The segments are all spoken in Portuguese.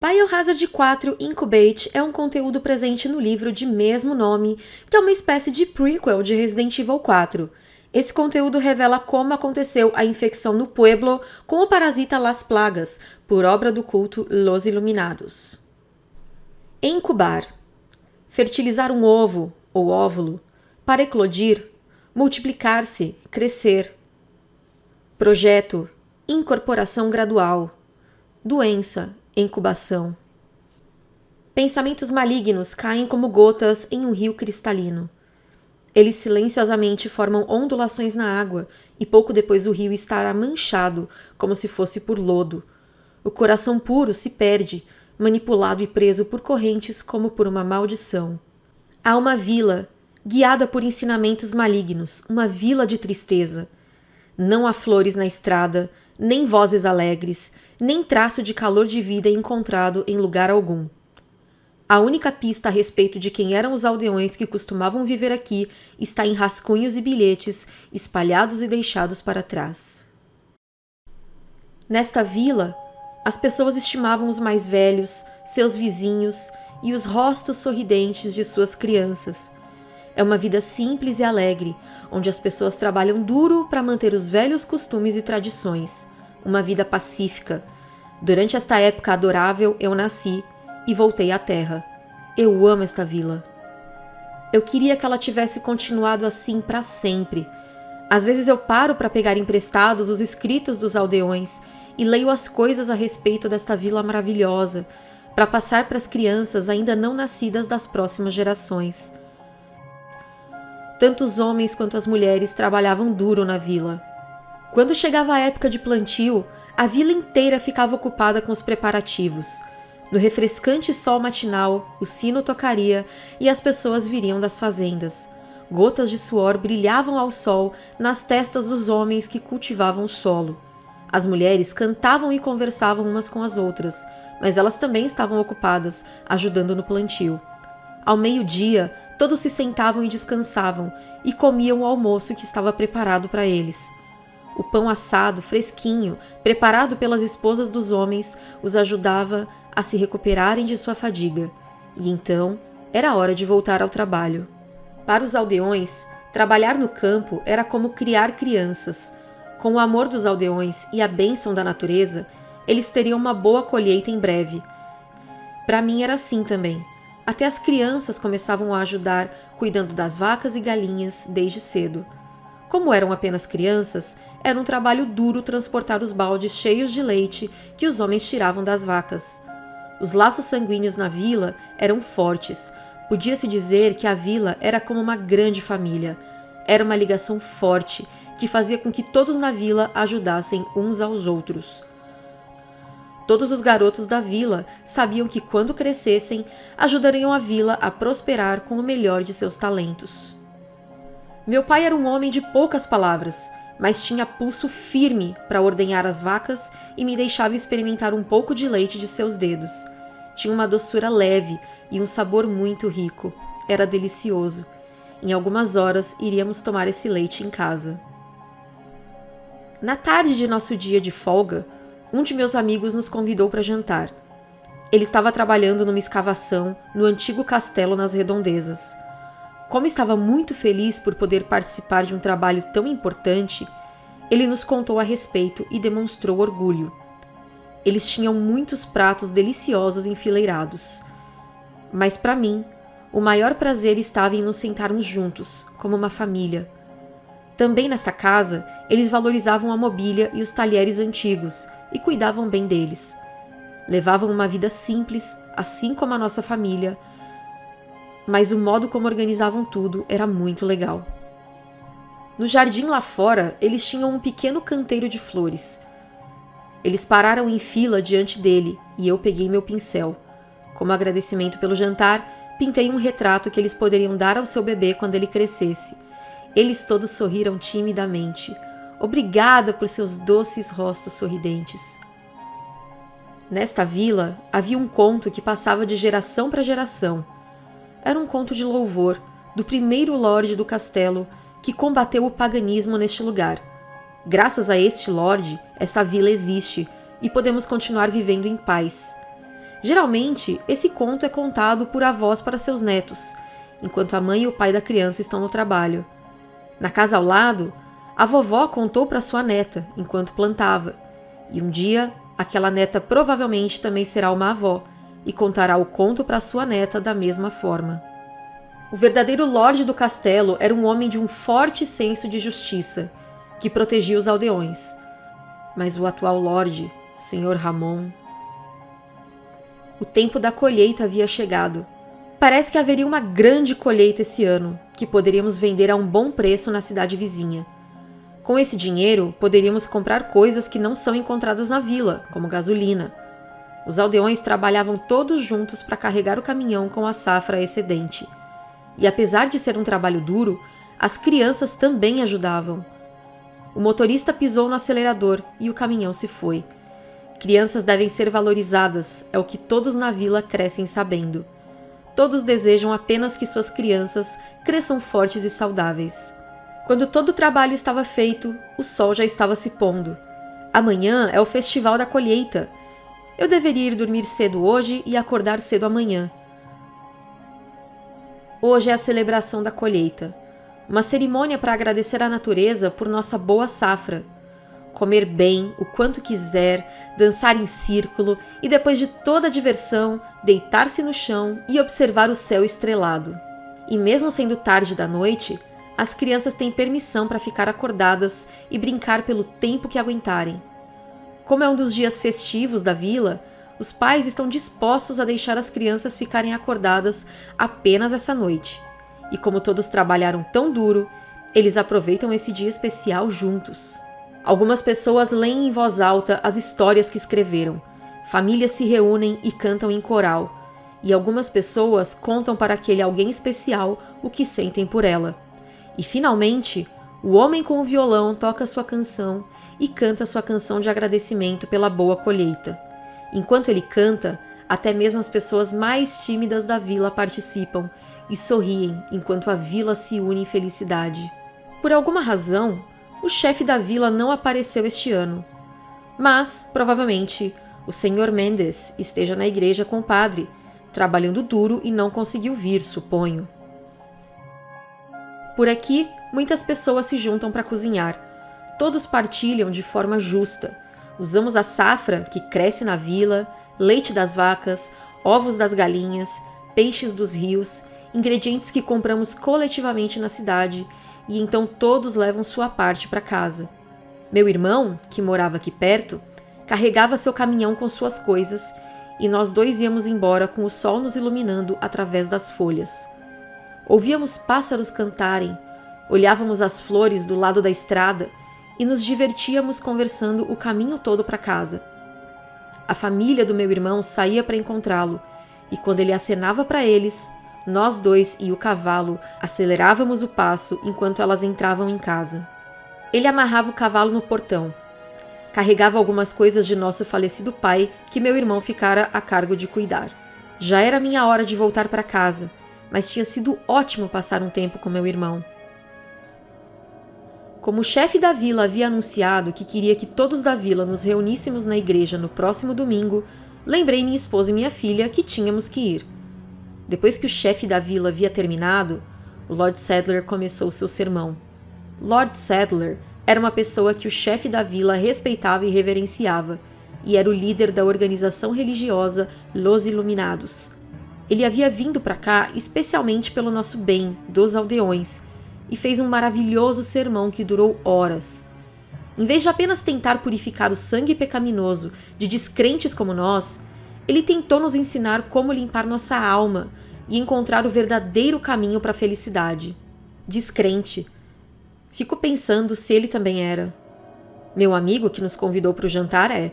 Biohazard 4 Incubate é um conteúdo presente no livro de mesmo nome, que é uma espécie de prequel de Resident Evil 4. Esse conteúdo revela como aconteceu a infecção no Pueblo com o parasita Las Plagas, por obra do culto Los Iluminados. Incubar fertilizar um ovo ou óvulo, para eclodir, multiplicar-se, crescer. Projeto, incorporação gradual. Doença, incubação. Pensamentos malignos caem como gotas em um rio cristalino. Eles silenciosamente formam ondulações na água e pouco depois o rio estará manchado, como se fosse por lodo. O coração puro se perde, manipulado e preso por correntes como por uma maldição. Há uma vila, guiada por ensinamentos malignos, uma vila de tristeza. Não há flores na estrada, nem vozes alegres, nem traço de calor de vida encontrado em lugar algum. A única pista a respeito de quem eram os aldeões que costumavam viver aqui está em rascunhos e bilhetes espalhados e deixados para trás. Nesta vila, as pessoas estimavam os mais velhos, seus vizinhos e os rostos sorridentes de suas crianças. É uma vida simples e alegre, onde as pessoas trabalham duro para manter os velhos costumes e tradições. Uma vida pacífica. Durante esta época adorável, eu nasci e voltei à Terra. Eu amo esta vila. Eu queria que ela tivesse continuado assim para sempre. Às vezes eu paro para pegar emprestados os escritos dos aldeões e leio as coisas a respeito desta vila maravilhosa, para passar para as crianças ainda não nascidas das próximas gerações. Tanto os homens quanto as mulheres trabalhavam duro na vila. Quando chegava a época de plantio, a vila inteira ficava ocupada com os preparativos. No refrescante sol matinal, o sino tocaria e as pessoas viriam das fazendas. Gotas de suor brilhavam ao sol nas testas dos homens que cultivavam o solo. As mulheres cantavam e conversavam umas com as outras, mas elas também estavam ocupadas, ajudando no plantio. Ao meio-dia, todos se sentavam e descansavam e comiam o almoço que estava preparado para eles. O pão assado, fresquinho, preparado pelas esposas dos homens, os ajudava a se recuperarem de sua fadiga. E então era hora de voltar ao trabalho. Para os aldeões, trabalhar no campo era como criar crianças. Com o amor dos aldeões e a bênção da natureza, eles teriam uma boa colheita em breve. Para mim era assim também. Até as crianças começavam a ajudar cuidando das vacas e galinhas desde cedo. Como eram apenas crianças, era um trabalho duro transportar os baldes cheios de leite que os homens tiravam das vacas. Os laços sanguíneos na vila eram fortes. Podia-se dizer que a vila era como uma grande família. Era uma ligação forte que fazia com que todos na vila ajudassem uns aos outros. Todos os garotos da vila sabiam que quando crescessem, ajudariam a vila a prosperar com o melhor de seus talentos. Meu pai era um homem de poucas palavras, mas tinha pulso firme para ordenhar as vacas e me deixava experimentar um pouco de leite de seus dedos. Tinha uma doçura leve e um sabor muito rico. Era delicioso. Em algumas horas iríamos tomar esse leite em casa. Na tarde de nosso dia de folga, um de meus amigos nos convidou para jantar. Ele estava trabalhando numa escavação no antigo castelo nas redondezas. Como estava muito feliz por poder participar de um trabalho tão importante, ele nos contou a respeito e demonstrou orgulho. Eles tinham muitos pratos deliciosos enfileirados. Mas para mim, o maior prazer estava em nos sentarmos juntos, como uma família, também nessa casa, eles valorizavam a mobília e os talheres antigos e cuidavam bem deles. Levavam uma vida simples, assim como a nossa família, mas o modo como organizavam tudo era muito legal. No jardim lá fora, eles tinham um pequeno canteiro de flores. Eles pararam em fila diante dele e eu peguei meu pincel. Como agradecimento pelo jantar, pintei um retrato que eles poderiam dar ao seu bebê quando ele crescesse eles todos sorriram timidamente. Obrigada por seus doces rostos sorridentes. Nesta vila havia um conto que passava de geração para geração. Era um conto de louvor do primeiro lorde do castelo que combateu o paganismo neste lugar. Graças a este lorde, essa vila existe e podemos continuar vivendo em paz. Geralmente, esse conto é contado por avós para seus netos, enquanto a mãe e o pai da criança estão no trabalho. Na casa ao lado, a vovó contou para sua neta enquanto plantava, e um dia aquela neta provavelmente também será uma avó e contará o conto para sua neta da mesma forma. O verdadeiro lorde do castelo era um homem de um forte senso de justiça, que protegia os aldeões. Mas o atual lorde, Sr. Ramon. O tempo da colheita havia chegado. Parece que haveria uma grande colheita esse ano, que poderíamos vender a um bom preço na cidade vizinha. Com esse dinheiro, poderíamos comprar coisas que não são encontradas na vila, como gasolina. Os aldeões trabalhavam todos juntos para carregar o caminhão com a safra excedente. E apesar de ser um trabalho duro, as crianças também ajudavam. O motorista pisou no acelerador e o caminhão se foi. Crianças devem ser valorizadas, é o que todos na vila crescem sabendo. Todos desejam apenas que suas crianças cresçam fortes e saudáveis. Quando todo o trabalho estava feito, o sol já estava se pondo. Amanhã é o festival da colheita. Eu deveria ir dormir cedo hoje e acordar cedo amanhã. Hoje é a celebração da colheita, uma cerimônia para agradecer à natureza por nossa boa safra. Comer bem, o quanto quiser, dançar em círculo e, depois de toda a diversão, deitar-se no chão e observar o céu estrelado. E, mesmo sendo tarde da noite, as crianças têm permissão para ficar acordadas e brincar pelo tempo que aguentarem. Como é um dos dias festivos da vila, os pais estão dispostos a deixar as crianças ficarem acordadas apenas essa noite. E como todos trabalharam tão duro, eles aproveitam esse dia especial juntos. Algumas pessoas leem em voz alta as histórias que escreveram. Famílias se reúnem e cantam em coral. E algumas pessoas contam para aquele alguém especial o que sentem por ela. E finalmente, o homem com o violão toca sua canção e canta sua canção de agradecimento pela boa colheita. Enquanto ele canta, até mesmo as pessoas mais tímidas da vila participam e sorriem enquanto a vila se une em felicidade. Por alguma razão, o chefe da vila não apareceu este ano. Mas, provavelmente, o senhor Mendes esteja na igreja com o padre, trabalhando duro e não conseguiu vir, suponho. Por aqui, muitas pessoas se juntam para cozinhar. Todos partilham de forma justa. Usamos a safra que cresce na vila, leite das vacas, ovos das galinhas, peixes dos rios, ingredientes que compramos coletivamente na cidade, e então todos levam sua parte para casa. Meu irmão, que morava aqui perto, carregava seu caminhão com suas coisas e nós dois íamos embora com o sol nos iluminando através das folhas. Ouvíamos pássaros cantarem, olhávamos as flores do lado da estrada e nos divertíamos conversando o caminho todo para casa. A família do meu irmão saía para encontrá-lo, e quando ele acenava para eles, nós dois e o cavalo acelerávamos o passo enquanto elas entravam em casa. Ele amarrava o cavalo no portão. Carregava algumas coisas de nosso falecido pai que meu irmão ficara a cargo de cuidar. Já era minha hora de voltar para casa mas tinha sido ótimo passar um tempo com meu irmão. Como o chefe da vila havia anunciado que queria que todos da vila nos reuníssemos na igreja no próximo domingo, lembrei minha esposa e minha filha que tínhamos que ir. Depois que o chefe da vila havia terminado, Lord Sadler começou seu sermão. Lord Sadler era uma pessoa que o chefe da vila respeitava e reverenciava, e era o líder da organização religiosa Los Iluminados, ele havia vindo para cá especialmente pelo nosso bem, dos aldeões, e fez um maravilhoso sermão que durou horas. Em vez de apenas tentar purificar o sangue pecaminoso de descrentes como nós, ele tentou nos ensinar como limpar nossa alma e encontrar o verdadeiro caminho para a felicidade. Descrente. Fico pensando se ele também era. Meu amigo que nos convidou para o jantar é.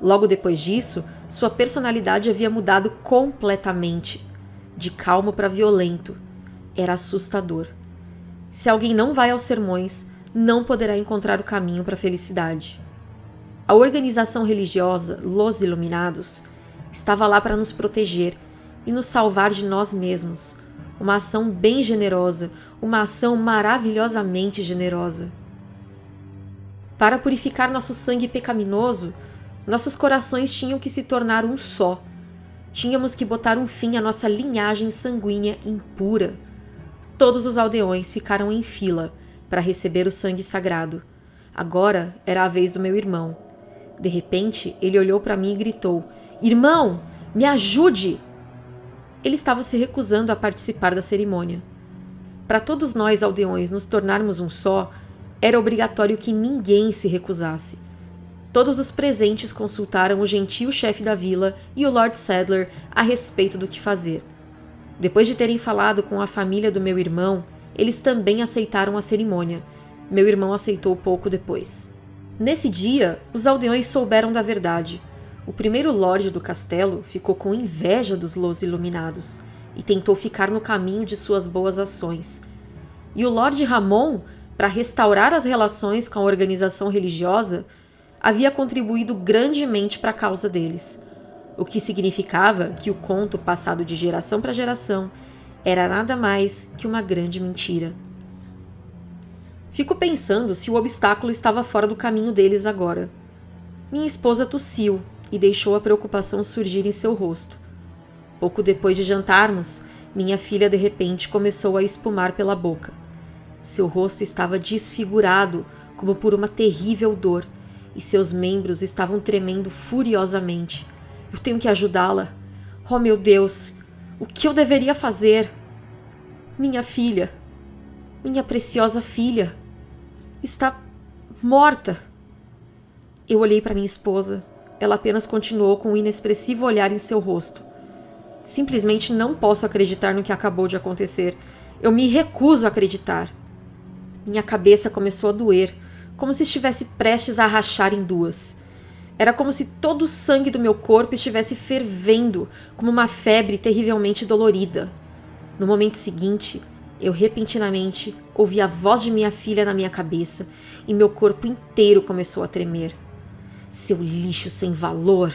Logo depois disso, sua personalidade havia mudado completamente. De calmo para violento. Era assustador. Se alguém não vai aos sermões, não poderá encontrar o caminho para a felicidade. A organização religiosa Los Iluminados estava lá para nos proteger e nos salvar de nós mesmos. Uma ação bem generosa, uma ação maravilhosamente generosa. Para purificar nosso sangue pecaminoso, nossos corações tinham que se tornar um só. Tínhamos que botar um fim à nossa linhagem sanguínea impura. Todos os aldeões ficaram em fila para receber o sangue sagrado. Agora era a vez do meu irmão. De repente, ele olhou para mim e gritou: Irmão, me ajude! Ele estava se recusando a participar da cerimônia. Para todos nós aldeões nos tornarmos um só, era obrigatório que ninguém se recusasse. Todos os presentes consultaram o gentil chefe da vila e o Lord Sadler a respeito do que fazer. Depois de terem falado com a família do meu irmão, eles também aceitaram a cerimônia. Meu irmão aceitou pouco depois. Nesse dia, os aldeões souberam da verdade. O primeiro lorde do castelo ficou com inveja dos Los Iluminados e tentou ficar no caminho de suas boas ações. E o Lorde Ramon, para restaurar as relações com a organização religiosa, havia contribuído grandemente para a causa deles, o que significava que o conto passado de geração para geração era nada mais que uma grande mentira. Fico pensando se o obstáculo estava fora do caminho deles agora. Minha esposa tossiu e deixou a preocupação surgir em seu rosto. Pouco depois de jantarmos, minha filha de repente começou a espumar pela boca. Seu rosto estava desfigurado, como por uma terrível dor, e seus membros estavam tremendo furiosamente. Eu tenho que ajudá-la. Oh, meu Deus! O que eu deveria fazer? Minha filha, minha preciosa filha, está morta. Eu olhei para minha esposa. Ela apenas continuou com um inexpressivo olhar em seu rosto. Simplesmente não posso acreditar no que acabou de acontecer. Eu me recuso a acreditar. Minha cabeça começou a doer, como se estivesse prestes a rachar em duas. Era como se todo o sangue do meu corpo estivesse fervendo, como uma febre terrivelmente dolorida. No momento seguinte, eu repentinamente ouvi a voz de minha filha na minha cabeça e meu corpo inteiro começou a tremer. Seu lixo sem valor!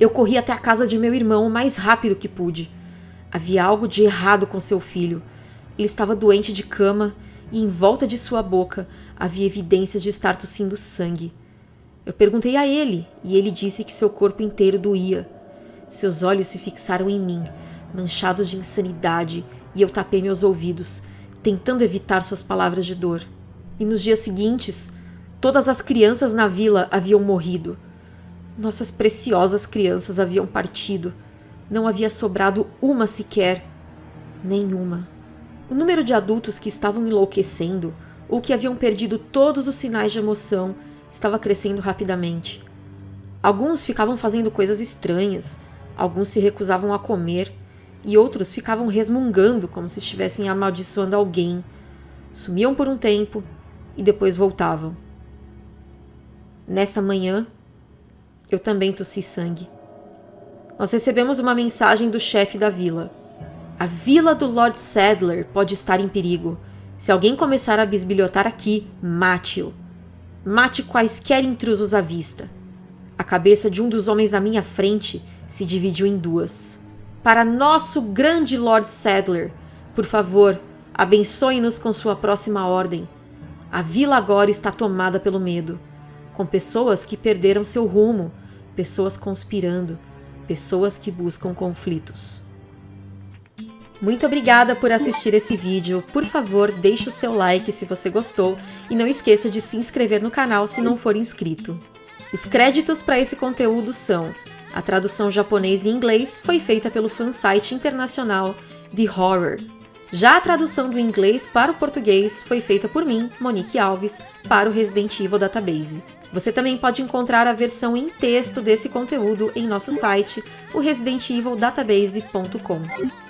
Eu corri até a casa de meu irmão o mais rápido que pude. Havia algo de errado com seu filho. Ele estava doente de cama e em volta de sua boca havia evidências de estar tossindo sangue. Eu perguntei a ele e ele disse que seu corpo inteiro doía. Seus olhos se fixaram em mim, manchados de insanidade, e eu tapei meus ouvidos, tentando evitar suas palavras de dor. E nos dias seguintes, todas as crianças na vila haviam morrido. Nossas preciosas crianças haviam partido. Não havia sobrado uma sequer. Nenhuma. O número de adultos que estavam enlouquecendo ou que haviam perdido todos os sinais de emoção estava crescendo rapidamente. Alguns ficavam fazendo coisas estranhas, alguns se recusavam a comer e outros ficavam resmungando como se estivessem amaldiçoando alguém. Sumiam por um tempo e depois voltavam. Nessa manhã, eu também tossi sangue. Nós recebemos uma mensagem do chefe da vila. A vila do Lord Sadler pode estar em perigo. Se alguém começar a bisbilhotar aqui, mate-o. Mate quaisquer intrusos à vista. A cabeça de um dos homens à minha frente se dividiu em duas. Para nosso grande Lord Sadler, por favor, abençoe-nos com sua próxima ordem. A vila agora está tomada pelo medo, com pessoas que perderam seu rumo, pessoas conspirando, pessoas que buscam conflitos. Muito obrigada por assistir esse vídeo. Por favor, deixe o seu like se você gostou e não esqueça de se inscrever no canal se não for inscrito. Os créditos para esse conteúdo são a tradução japonês e inglês foi feita pelo fansite internacional The Horror. Já a tradução do inglês para o português foi feita por mim, Monique Alves, para o Resident Evil Database. Você também pode encontrar a versão em texto desse conteúdo em nosso site, o residentevildatabase.com.